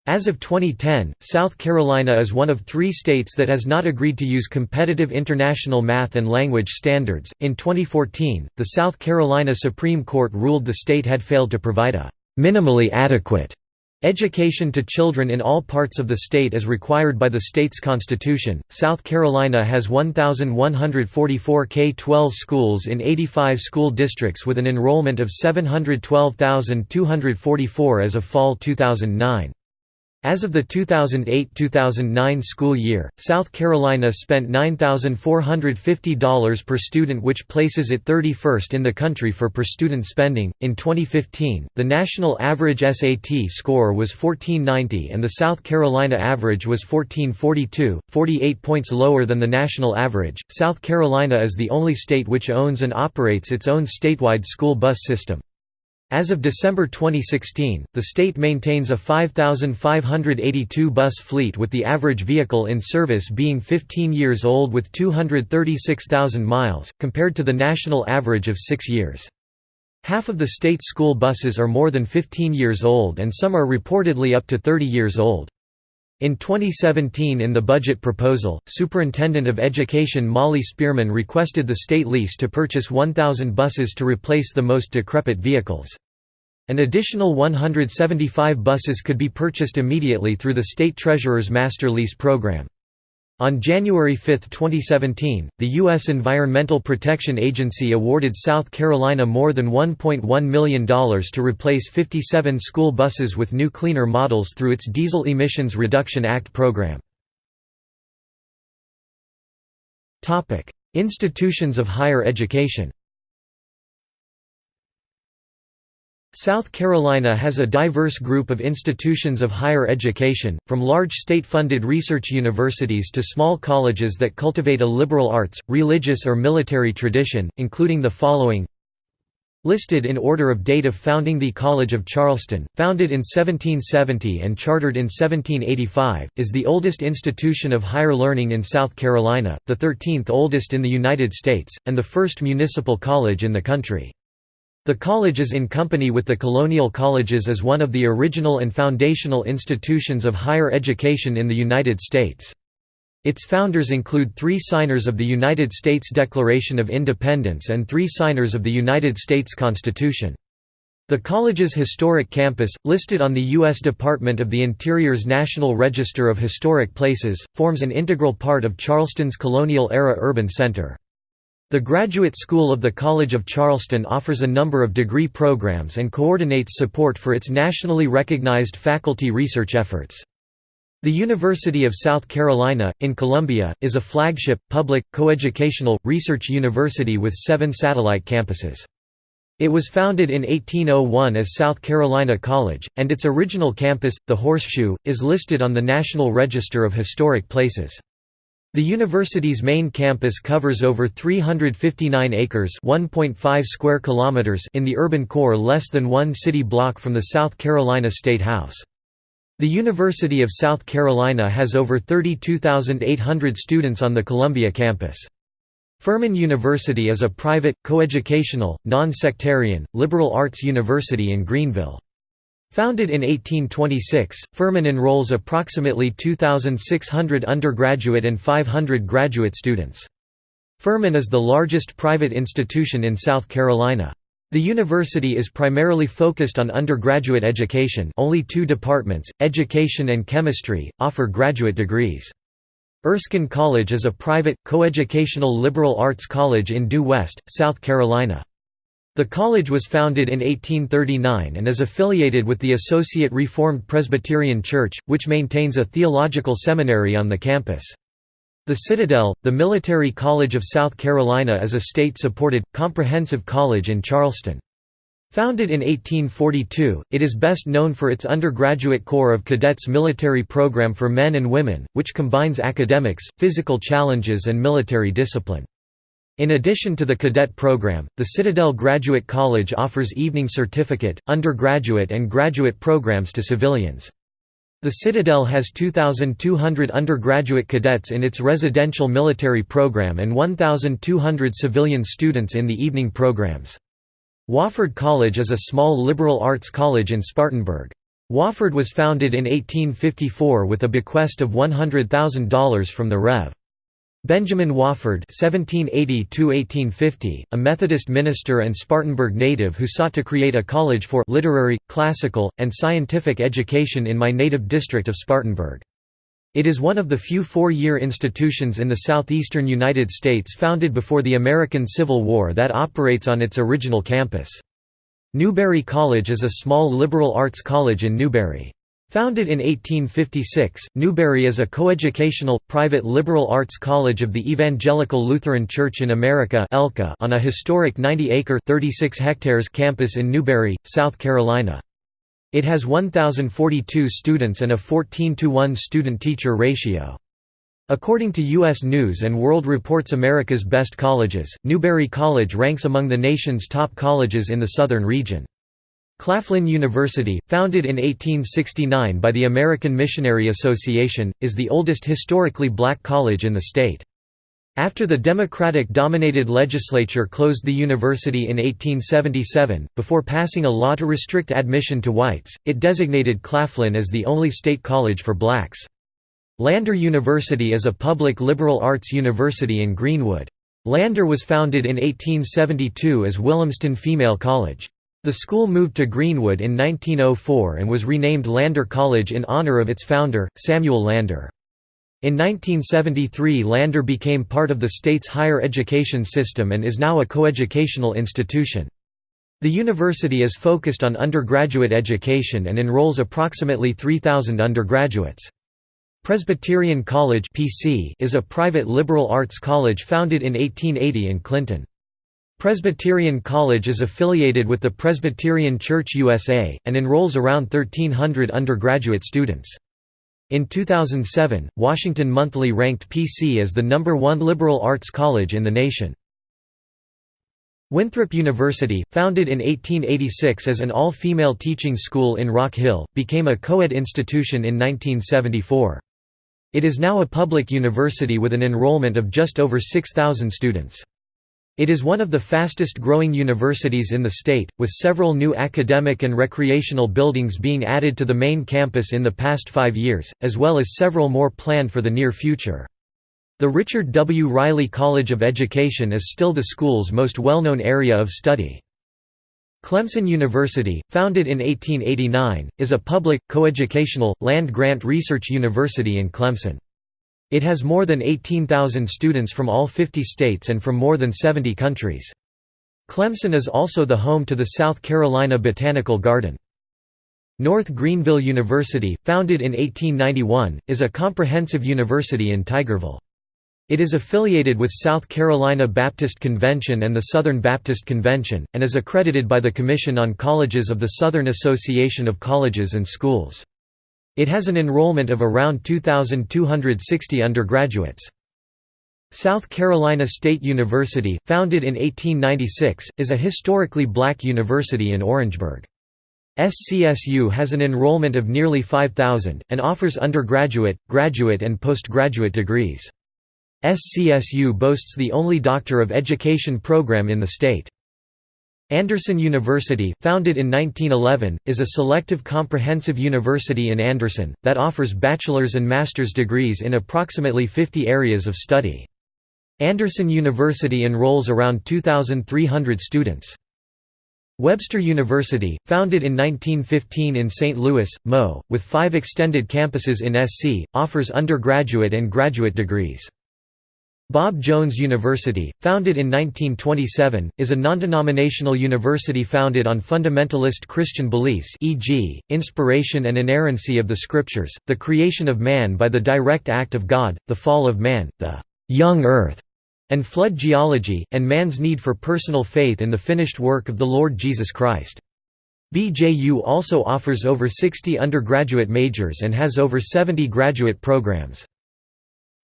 As of 2010, South Carolina is one of three states that has not agreed to use competitive international math and language standards. In 2014, the South Carolina Supreme Court ruled the state had failed to provide a minimally adequate education to children in all parts of the state as required by the state's constitution. South Carolina has 1,144 K 12 schools in 85 school districts with an enrollment of 712,244 as of fall 2009. As of the 2008–2009 school year, South Carolina spent $9,450 per student which places it 31st in the country for per student spending. In 2015, the national average SAT score was 1490 and the South Carolina average was 1442, 48 points lower than the national average. South Carolina is the only state which owns and operates its own statewide school bus system. As of December 2016, the state maintains a 5,582 bus fleet with the average vehicle in service being 15 years old with 236,000 miles, compared to the national average of 6 years. Half of the state's school buses are more than 15 years old and some are reportedly up to 30 years old. In 2017 in the budget proposal, Superintendent of Education Molly Spearman requested the state lease to purchase 1,000 buses to replace the most decrepit vehicles. An additional 175 buses could be purchased immediately through the state treasurer's master lease program. On January 5, 2017, the U.S. Environmental Protection Agency awarded South Carolina more than $1.1 million to replace 57 school buses with new cleaner models through its Diesel Emissions Reduction Act program. Institutions of higher education South Carolina has a diverse group of institutions of higher education, from large state-funded research universities to small colleges that cultivate a liberal arts, religious or military tradition, including the following Listed in order of date of founding The College of Charleston, founded in 1770 and chartered in 1785, is the oldest institution of higher learning in South Carolina, the 13th oldest in the United States, and the first municipal college in the country. The college is in company with the colonial colleges as one of the original and foundational institutions of higher education in the United States. Its founders include three signers of the United States Declaration of Independence and three signers of the United States Constitution. The college's historic campus, listed on the U.S. Department of the Interior's National Register of Historic Places, forms an integral part of Charleston's colonial-era urban center. The Graduate School of the College of Charleston offers a number of degree programs and coordinates support for its nationally recognized faculty research efforts. The University of South Carolina, in Columbia, is a flagship, public, coeducational, research university with seven satellite campuses. It was founded in 1801 as South Carolina College, and its original campus, the Horseshoe, is listed on the National Register of Historic Places. The university's main campus covers over 359 acres (1.5 square kilometers) in the urban core less than 1 city block from the South Carolina State House. The University of South Carolina has over 32,800 students on the Columbia campus. Furman University is a private, coeducational, non-sectarian, liberal arts university in Greenville. Founded in 1826, Furman enrolls approximately 2,600 undergraduate and 500 graduate students. Furman is the largest private institution in South Carolina. The university is primarily focused on undergraduate education only two departments, education and chemistry, offer graduate degrees. Erskine College is a private, coeducational liberal arts college in Due West, South Carolina. The college was founded in 1839 and is affiliated with the Associate Reformed Presbyterian Church, which maintains a theological seminary on the campus. The Citadel, the Military College of South Carolina is a state-supported, comprehensive college in Charleston. Founded in 1842, it is best known for its undergraduate Corps of Cadets military program for men and women, which combines academics, physical challenges and military discipline. In addition to the cadet program, the Citadel Graduate College offers evening certificate, undergraduate and graduate programs to civilians. The Citadel has 2,200 undergraduate cadets in its residential military program and 1,200 civilian students in the evening programs. Wofford College is a small liberal arts college in Spartanburg. Wofford was founded in 1854 with a bequest of $100,000 from the Rev. Benjamin Wofford (1780–1850), a Methodist minister and Spartanburg native who sought to create a college for literary, classical, and scientific education in my native district of Spartanburg. It is one of the few four-year institutions in the southeastern United States founded before the American Civil War that operates on its original campus. Newberry College is a small liberal arts college in Newberry. Founded in 1856, Newberry is a coeducational, private liberal arts college of the Evangelical Lutheran Church in America on a historic 90-acre campus in Newberry, South Carolina. It has 1,042 students and a 14 to 1 student-teacher ratio. According to U.S. News & World Report's America's Best Colleges, Newberry College ranks among the nation's top colleges in the southern region. Claflin University, founded in 1869 by the American Missionary Association, is the oldest historically black college in the state. After the Democratic-dominated legislature closed the university in 1877, before passing a law to restrict admission to whites, it designated Claflin as the only state college for blacks. Lander University is a public liberal arts university in Greenwood. Lander was founded in 1872 as Williamston Female College. The school moved to Greenwood in 1904 and was renamed Lander College in honor of its founder, Samuel Lander. In 1973 Lander became part of the state's higher education system and is now a coeducational institution. The university is focused on undergraduate education and enrolls approximately 3,000 undergraduates. Presbyterian College is a private liberal arts college founded in 1880 in Clinton. Presbyterian College is affiliated with the Presbyterian Church USA, and enrolls around 1,300 undergraduate students. In 2007, Washington Monthly ranked PC as the number one liberal arts college in the nation. Winthrop University, founded in 1886 as an all-female teaching school in Rock Hill, became a co-ed institution in 1974. It is now a public university with an enrollment of just over 6,000 students. It is one of the fastest growing universities in the state, with several new academic and recreational buildings being added to the main campus in the past five years, as well as several more planned for the near future. The Richard W. Riley College of Education is still the school's most well-known area of study. Clemson University, founded in 1889, is a public, coeducational, land-grant research university in Clemson. It has more than 18,000 students from all 50 states and from more than 70 countries. Clemson is also the home to the South Carolina Botanical Garden. North Greenville University, founded in 1891, is a comprehensive university in Tigerville. It is affiliated with South Carolina Baptist Convention and the Southern Baptist Convention, and is accredited by the Commission on Colleges of the Southern Association of Colleges and Schools. It has an enrollment of around 2,260 undergraduates. South Carolina State University, founded in 1896, is a historically black university in Orangeburg. SCSU has an enrollment of nearly 5,000, and offers undergraduate, graduate and postgraduate degrees. SCSU boasts the only Doctor of Education program in the state. Anderson University, founded in 1911, is a selective comprehensive university in Anderson, that offers bachelor's and master's degrees in approximately 50 areas of study. Anderson University enrolls around 2,300 students. Webster University, founded in 1915 in St. Louis, Mo., with five extended campuses in SC, offers undergraduate and graduate degrees. Bob Jones University, founded in 1927, is a non-denominational university founded on fundamentalist Christian beliefs e.g., inspiration and inerrancy of the Scriptures, the creation of man by the direct act of God, the fall of man, the «young earth» and flood geology, and man's need for personal faith in the finished work of the Lord Jesus Christ. BJU also offers over 60 undergraduate majors and has over 70 graduate programs.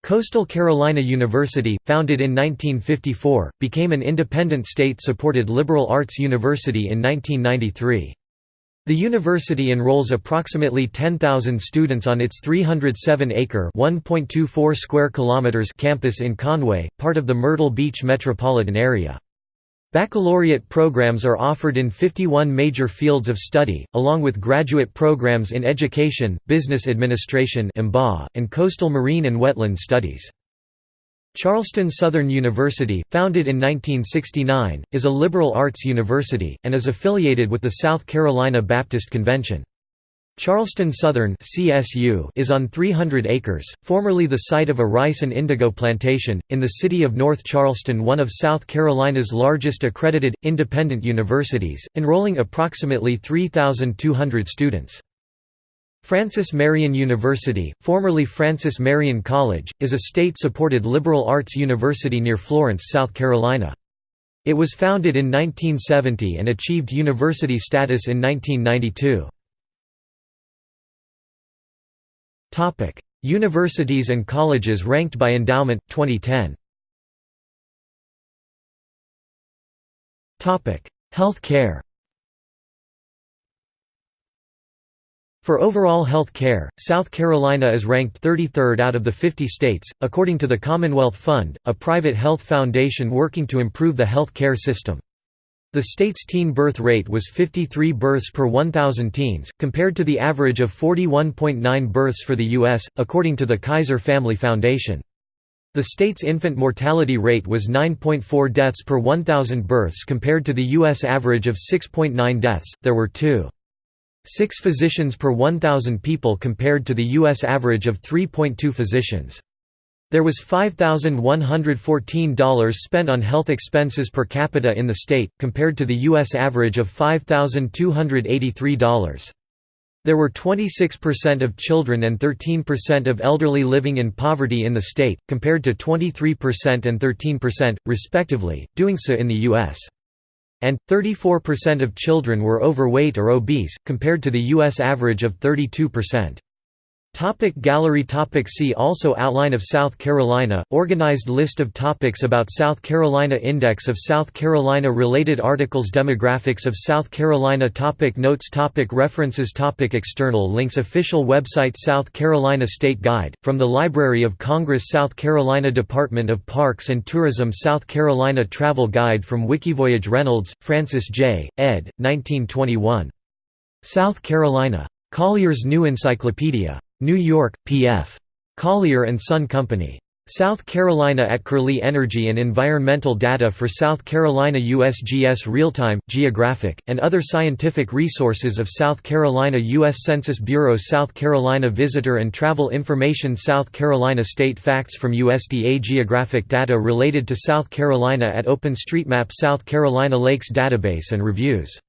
Coastal Carolina University, founded in 1954, became an independent state-supported liberal arts university in 1993. The university enrolls approximately 10,000 students on its 307-acre (1.24 square kilometers) campus in Conway, part of the Myrtle Beach metropolitan area. Baccalaureate programs are offered in 51 major fields of study, along with graduate programs in education, business administration and coastal marine and wetland studies. Charleston Southern University, founded in 1969, is a liberal arts university, and is affiliated with the South Carolina Baptist Convention. Charleston Southern CSU is on 300 acres, formerly the site of a rice and indigo plantation, in the city of North Charleston one of South Carolina's largest accredited, independent universities, enrolling approximately 3,200 students. Francis Marion University, formerly Francis Marion College, is a state-supported liberal arts university near Florence, South Carolina. It was founded in 1970 and achieved university status in 1992. Topic: Universities and colleges ranked by endowment 2010. Topic: Health care. For overall health care, South Carolina is ranked 33rd out of the 50 states, according to the Commonwealth Fund, a private health foundation working to improve the health care system. The state's teen birth rate was 53 births per 1,000 teens, compared to the average of 41.9 births for the U.S., according to the Kaiser Family Foundation. The state's infant mortality rate was 9.4 deaths per 1,000 births compared to the U.S. average of 6.9 deaths. There were 2. 6 physicians per 1,000 people compared to the U.S. average of 3.2 physicians. There was $5,114 spent on health expenses per capita in the state, compared to the U.S. average of $5,283. There were 26% of children and 13% of elderly living in poverty in the state, compared to 23% and 13%, respectively, doing so in the U.S. And, 34% of children were overweight or obese, compared to the U.S. average of 32%. Topic gallery topic See also Outline of South Carolina, organized list of topics about South Carolina Index of South Carolina Related articles Demographics of South Carolina topic Notes topic References topic External links Official website South Carolina State Guide, from the Library of Congress South Carolina Department of Parks and Tourism South Carolina Travel Guide from Wikivoyage Reynolds, Francis J., ed. 1921. South Carolina. Collier's New Encyclopedia. New York, P.F. Collier Son Company. South Carolina at Curlie Energy and Environmental Data for South Carolina USGS Real-Time, Geographic, and other scientific resources of South Carolina U.S. Census Bureau South Carolina Visitor and Travel Information South Carolina State Facts from USDA Geographic data related to South Carolina at OpenStreetMap South Carolina Lakes Database and Reviews